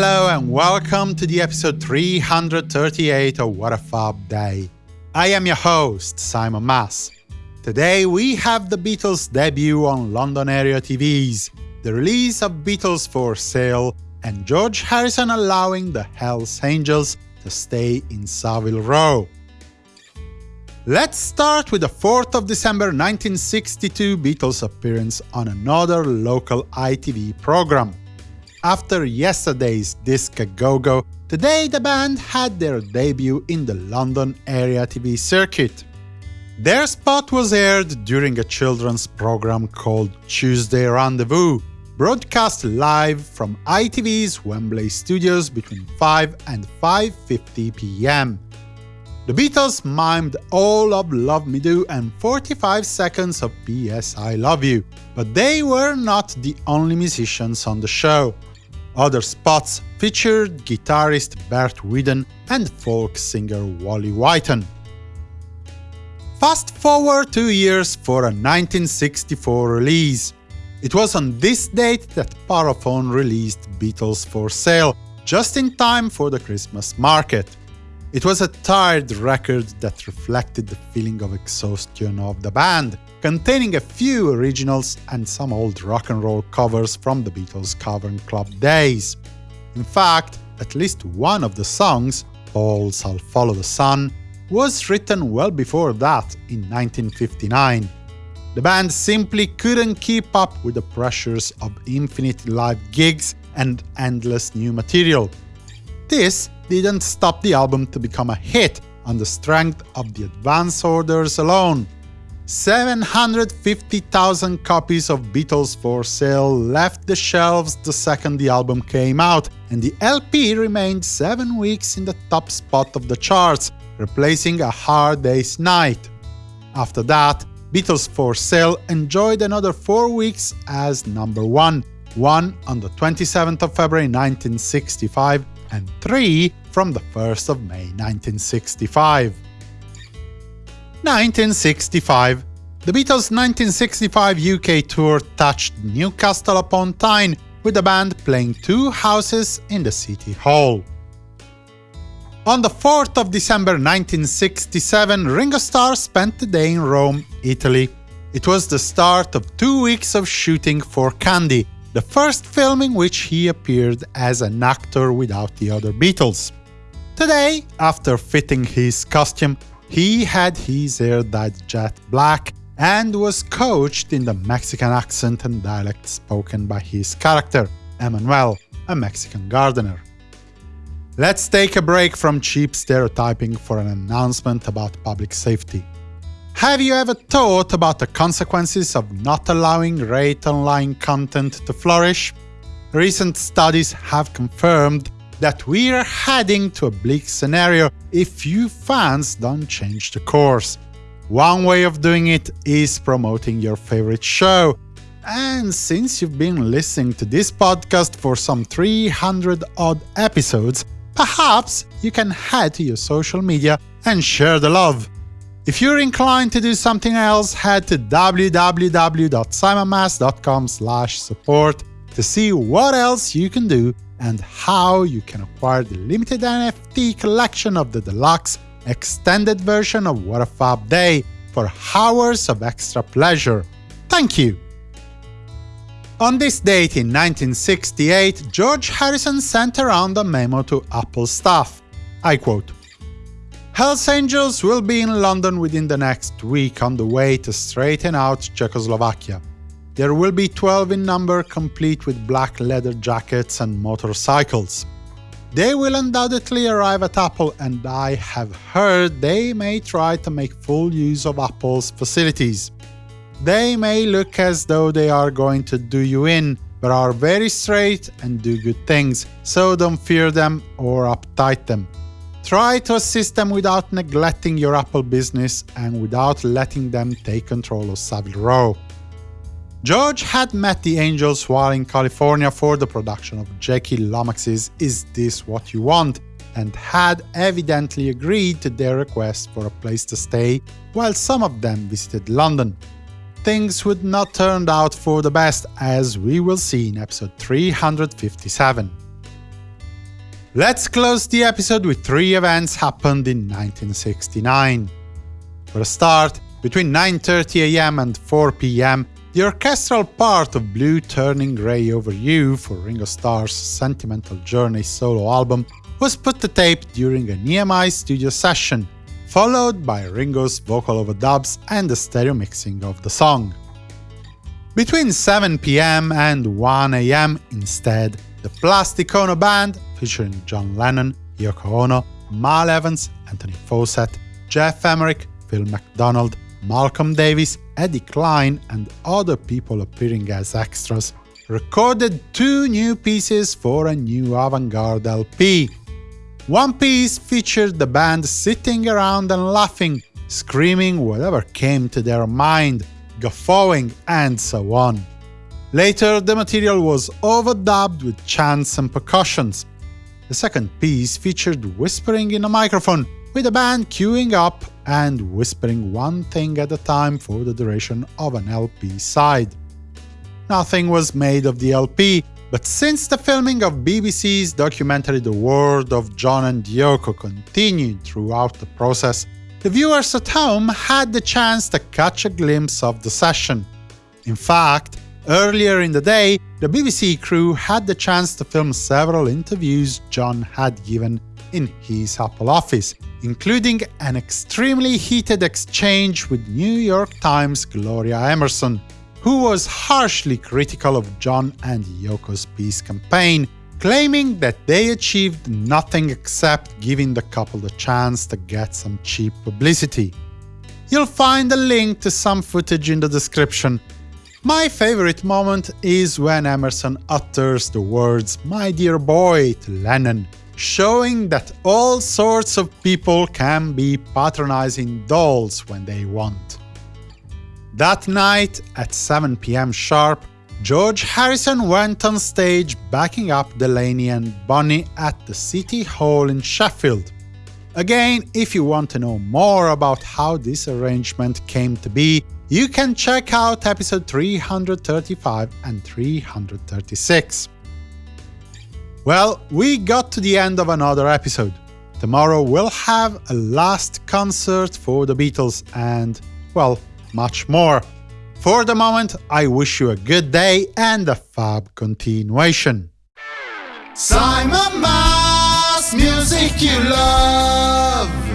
Hello and welcome to the episode 338 of What a Fab Day. I am your host, Simon Mas. Today we have the Beatles' debut on London area TVs, the release of Beatles for Sale, and George Harrison allowing the Hells Angels to stay in Savile Row. Let's start with the 4th of December 1962 Beatles appearance on another local ITV program. After yesterday's Disc Go Go, today the band had their debut in the London area TV circuit. Their spot was aired during a children's program called Tuesday Rendezvous, broadcast live from ITV's Wembley studios between 5 and 5.50 pm. The Beatles mimed all of Love Me Do and 45 seconds of P.S. I Love You, but they were not the only musicians on the show. Other spots featured guitarist Bert Weedon and folk singer Wally Whyton. Fast forward two years for a 1964 release. It was on this date that Parlophone released Beatles for Sale, just in time for the Christmas market. It was a tired record that reflected the feeling of exhaustion of the band, containing a few originals and some old rock and roll covers from the Beatles Cavern Club days. In fact, at least one of the songs, Paul's I'll Follow the Sun, was written well before that, in 1959. The band simply couldn't keep up with the pressures of infinite live gigs and endless new material. This didn't stop the album to become a hit on the strength of the advance orders alone. 750,000 copies of Beatles for Sale left the shelves the second the album came out, and the LP remained seven weeks in the top spot of the charts, replacing A Hard Day's Night. After that, Beatles for Sale enjoyed another four weeks as number one, one on the 27th of February 1965 and 3 from the 1st of May 1965. 1965 The Beatles' 1965 UK tour touched Newcastle upon Tyne, with the band playing two houses in the City Hall. On the 4th of December 1967, Ringo Starr spent the day in Rome, Italy. It was the start of two weeks of shooting for Candy, the first film in which he appeared as an actor without the other Beatles. Today, after fitting his costume, he had his hair dyed jet black and was coached in the Mexican accent and dialect spoken by his character, Emmanuel, a Mexican gardener. Let's take a break from cheap stereotyping for an announcement about public safety. Have you ever thought about the consequences of not allowing rate online content to flourish? Recent studies have confirmed that we're heading to a bleak scenario if you fans don't change the course. One way of doing it is promoting your favorite show. And since you've been listening to this podcast for some 300 odd episodes, perhaps you can head to your social media and share the love. If you're inclined to do something else, head to www.simonmas.com support to see what else you can do and how you can acquire the limited NFT collection of the deluxe extended version of What a Fab Day for hours of extra pleasure. Thank you! On this date in 1968, George Harrison sent around a memo to Apple staff. I quote, Hells Angels will be in London within the next week on the way to straighten out Czechoslovakia. There will be 12 in number, complete with black leather jackets and motorcycles. They will undoubtedly arrive at Apple, and I have heard they may try to make full use of Apple's facilities. They may look as though they are going to do you in, but are very straight and do good things, so don't fear them or uptight them. Try to assist them without neglecting your Apple business and without letting them take control of Savile Row. George had met the Angels while in California for the production of Jackie Lomax's Is This What You Want, and had evidently agreed to their request for a place to stay while some of them visited London. Things would not turn out for the best, as we will see in episode 357. Let's close the episode with three events happened in 1969. For a start, between 9.30 am and 4 pm, the orchestral part of Blue Turning Grey Over You for Ringo Starr's Sentimental Journey solo album was put to tape during an EMI studio session, followed by Ringo's vocal overdubs and the stereo mixing of the song. Between 7 pm and 1 am, instead, the Plastic Ono Band, featuring John Lennon, Yoko Ono, Mal Evans, Anthony Fawcett, Geoff Emerick, Phil McDonald, Malcolm Davis, Eddie Klein, and other people appearing as extras, recorded two new pieces for a new avant-garde LP. One piece featured the band sitting around and laughing, screaming whatever came to their mind, guffawing, and so on. Later, the material was overdubbed with chants and percussions. The second piece featured whispering in a microphone, with the band queuing up and whispering one thing at a time for the duration of an LP side. Nothing was made of the LP, but since the filming of BBC's documentary The World of John and Yoko continued throughout the process, the viewers at home had the chance to catch a glimpse of the session. In fact, earlier in the day, the BBC crew had the chance to film several interviews John had given in his Apple office, including an extremely heated exchange with New York Times' Gloria Emerson, who was harshly critical of John and Yoko's peace campaign, claiming that they achieved nothing except giving the couple the chance to get some cheap publicity. You'll find a link to some footage in the description. My favorite moment is when Emerson utters the words “my dear boy” to Lennon, showing that all sorts of people can be patronizing dolls when they want. That night, at 7 pm sharp, George Harrison went on stage backing up Delaney and Bonnie at the City Hall in Sheffield. Again, if you want to know more about how this arrangement came to be, you can check out episode 335 and 336. Well, we got to the end of another episode. Tomorrow we'll have a last concert for the Beatles and, well, much more. For the moment, I wish you a good day and a fab continuation. Simon Mas, music you love.